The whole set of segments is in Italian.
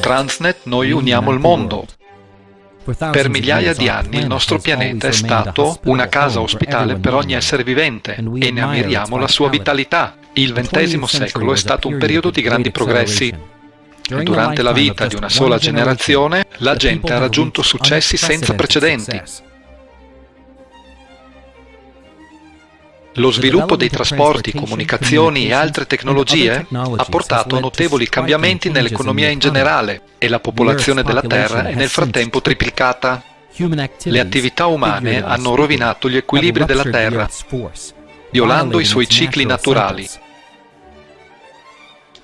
Transnet noi uniamo il mondo. Per migliaia di anni il nostro pianeta è stato una casa ospitale per ogni essere vivente e ne ammiriamo la sua vitalità. Il XX secolo è stato un periodo di grandi progressi. Durante la vita di una sola generazione, la gente ha raggiunto successi senza precedenti. Lo sviluppo dei trasporti, comunicazioni e altre tecnologie ha portato notevoli cambiamenti nell'economia in generale e la popolazione della Terra è nel frattempo triplicata. Le attività umane hanno rovinato gli equilibri della Terra, violando i suoi cicli naturali.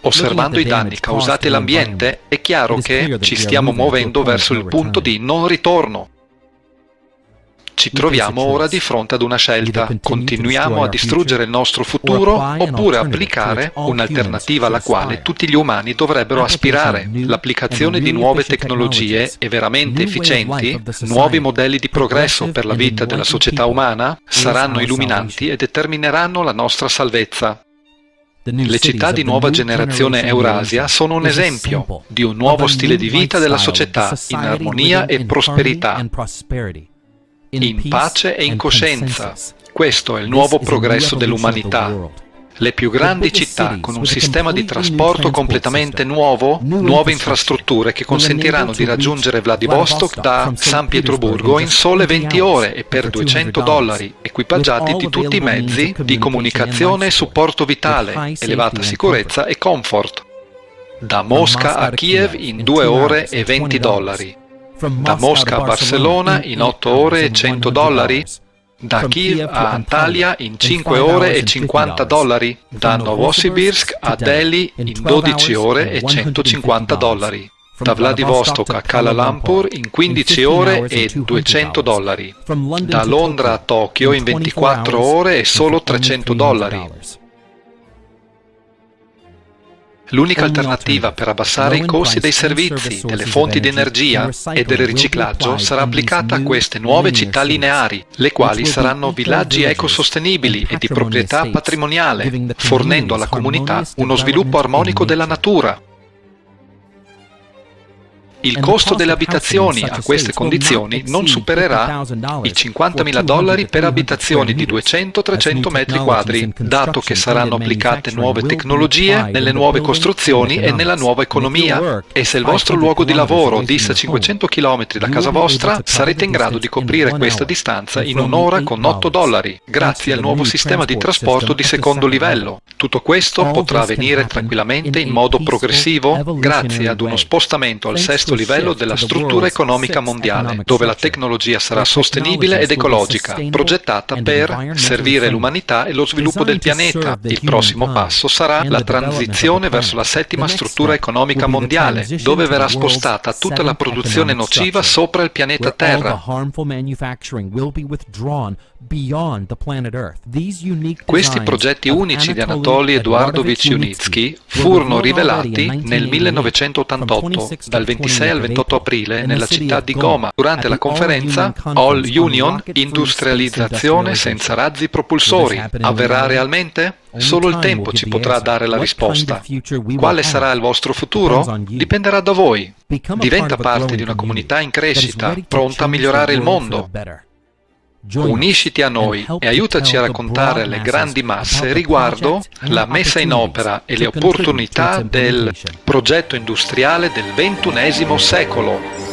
Osservando i danni causati all'ambiente, è chiaro che ci stiamo muovendo verso il punto di non ritorno. Ci troviamo ora di fronte ad una scelta. Continuiamo a distruggere il nostro futuro oppure applicare un'alternativa alla quale tutti gli umani dovrebbero aspirare. L'applicazione di nuove tecnologie e veramente efficienti, nuovi modelli di progresso per la vita della società umana, saranno illuminanti e determineranno la nostra salvezza. Le città di nuova generazione Eurasia sono un esempio di un nuovo stile di vita della società in armonia e prosperità in pace e in coscienza. Questo è il nuovo progresso dell'umanità. Le più grandi città con un sistema di trasporto completamente nuovo, nuove infrastrutture che consentiranno di raggiungere Vladivostok da San Pietroburgo in sole 20 ore e per 200 dollari, equipaggiati di tutti i mezzi di comunicazione e supporto vitale, elevata sicurezza e comfort. Da Mosca a Kiev in 2 ore e 20 dollari da Mosca a Barcellona in 8 ore e 100 dollari, da Kiev a Antalya in 5 ore e 50 dollari, da Novosibirsk a Delhi in 12 ore e 150 dollari, da Vladivostok a Kuala Lumpur in 15 ore e 200 dollari, da Londra a Tokyo in 24 ore e solo 300 dollari. L'unica alternativa per abbassare i costi dei servizi, delle fonti di energia e del riciclaggio sarà applicata a queste nuove città lineari, le quali saranno villaggi ecosostenibili e di proprietà patrimoniale, fornendo alla comunità uno sviluppo armonico della natura, il costo delle abitazioni a queste condizioni non supererà i 50.000 dollari per abitazioni di 200-300 metri quadri, dato che saranno applicate nuove tecnologie nelle nuove costruzioni e nella nuova economia. E se il vostro luogo di lavoro dista 500 km da casa vostra, sarete in grado di coprire questa distanza in un'ora con 8 dollari, grazie al nuovo sistema di trasporto di secondo livello. Tutto questo potrà avvenire tranquillamente in modo progressivo grazie ad uno spostamento al sesto stesso livello della struttura economica mondiale, dove la tecnologia sarà sostenibile ed ecologica, progettata per servire l'umanità e lo sviluppo del pianeta. Il prossimo passo sarà la transizione verso la settima struttura economica mondiale, dove verrà spostata tutta la produzione nociva sopra il pianeta Terra. Questi progetti unici di Anatoly Eduardovich Yunitsky furono rivelati nel 1988 dal 26 al 28 aprile nella città di Goma durante la conferenza All Union Industrializzazione senza razzi propulsori. Avverrà realmente? Solo il tempo ci potrà dare la risposta. Quale sarà il vostro futuro? Dipenderà da voi. Diventa parte di una comunità in crescita, pronta a migliorare il mondo. Unisciti a noi e aiutaci a raccontare alle grandi masse riguardo la messa in opera e le opportunità del progetto industriale del XXI secolo.